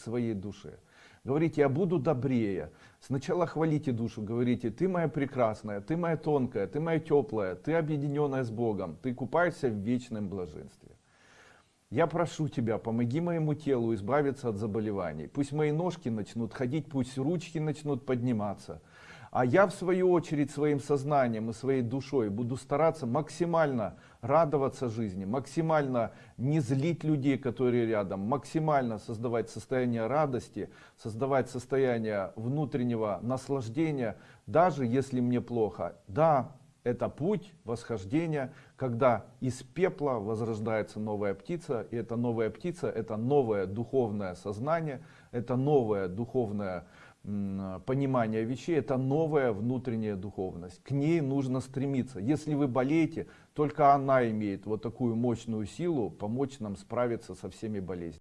своей душе. Говорите, я буду добрее. Сначала хвалите душу, говорите, ты моя прекрасная, ты моя тонкая, ты моя теплая, ты объединенная с Богом, ты купаешься в вечном блаженстве. Я прошу тебя, помоги моему телу избавиться от заболеваний. Пусть мои ножки начнут ходить, пусть ручки начнут подниматься. А я в свою очередь своим сознанием и своей душой буду стараться максимально радоваться жизни, максимально не злить людей, которые рядом, максимально создавать состояние радости, создавать состояние внутреннего наслаждения, даже если мне плохо. Да, это путь восхождения, когда из пепла возрождается новая птица, и эта новая птица, это новое духовное сознание, это новое духовное понимание вещей, это новая внутренняя духовность. К ней нужно стремиться. Если вы болеете, только она имеет вот такую мощную силу помочь нам справиться со всеми болезнями.